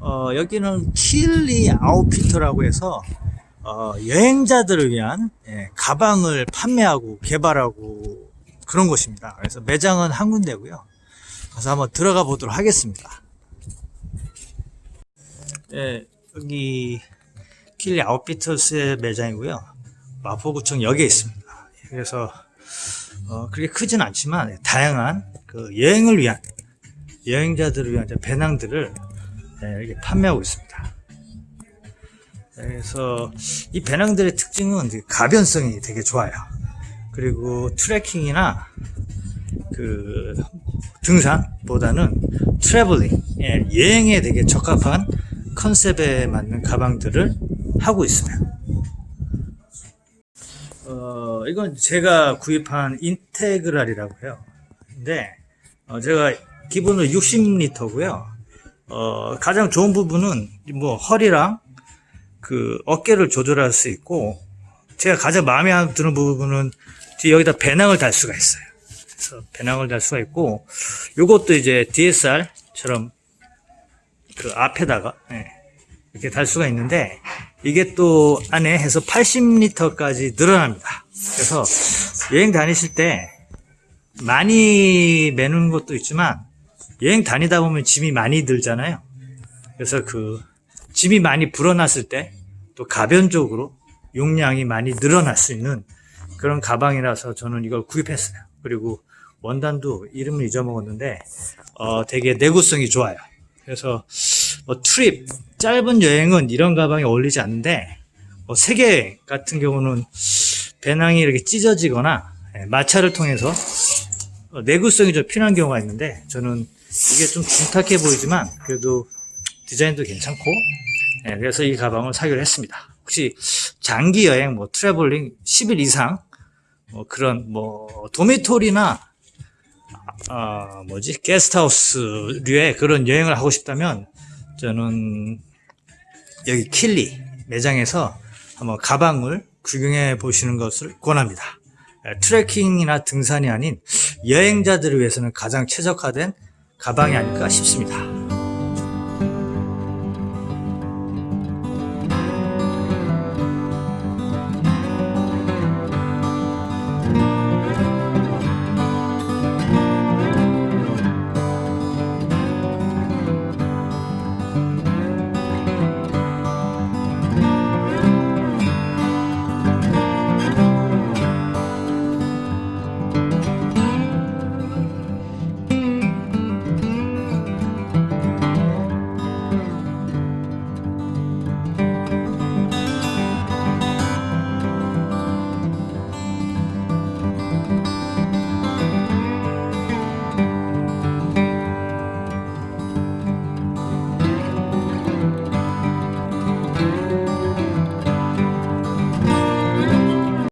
어, 여기는 킬리 아웃피터라고 해서 어, 여행자들을 위한 예, 가방을 판매하고 개발하고 그런 곳입니다. 그래서 매장은 한 군데고요. 가서 한번 들어가 보도록 하겠습니다. 예, 여기 킬리 아웃피터스의 매장이고요. 마포구청 역에 있습니다. 그래서 어, 그렇게 크진 않지만 다양한 그 여행을 위한 여행자들을 위한 배낭들을 네, 이렇게 판매하고 있습니다. 그래서 이 배낭들의 특징은 가변성이 되게 좋아요. 그리고 트레킹이나 그 등산보다는 traveling, 예, 여행에 되게 적합한 컨셉에 맞는 가방들을 하고 있어요. 어, 이건 제가 구입한 인테그랄이라고 해요. 근데 어, 제가 기본으로 60리터고요. 어, 가장 좋은 부분은 뭐 허리랑 그 어깨를 조절할 수 있고 제가 가장 마음에 드는 부분은 뒤에 여기다 배낭을 달 수가 있어요. 그래서 배낭을 달 수가 있고 요것도 이제 DSR처럼 그 앞에다가 예, 이렇게 달 수가 있는데 이게 또 안에 해서 80리터까지 늘어납니다. 그래서 여행 다니실 때 많이 매는 것도 있지만 여행 다니다 보면 짐이 많이 들잖아요. 그래서 그 짐이 많이 불어났을 때 또 가변적으로 용량이 많이 늘어날 수 있는 그런 가방이라서 저는 이걸 구입했어요. 그리고 원단도 이름을 잊어먹었는데 어, 되게 내구성이 좋아요. 그래서 뭐 트립 짧은 여행은 이런 가방이 어울리지 않는데 뭐 세계 같은 경우는 배낭이 이렇게 찢어지거나 예, 마찰을 통해서 어, 내구성이 좀 필요한 경우가 있는데 저는 이게 좀 둔탁해 보이지만 그래도 디자인도 괜찮고 예, 그래서 이 가방을 사기로 했습니다. 혹시 장기 여행 뭐 트래블링 10일 이상 뭐 그런 뭐 도미토리나 아 뭐지 게스트하우스류의 그런 여행을 하고 싶다면 저는 여기 킬리 매장에서 한번 가방을 구경해 보시는 것을 권합니다. 예, 트레킹이나 등산이 아닌 여행자들을 위해서는 가장 최적화된 가방이 아닐까 싶습니다.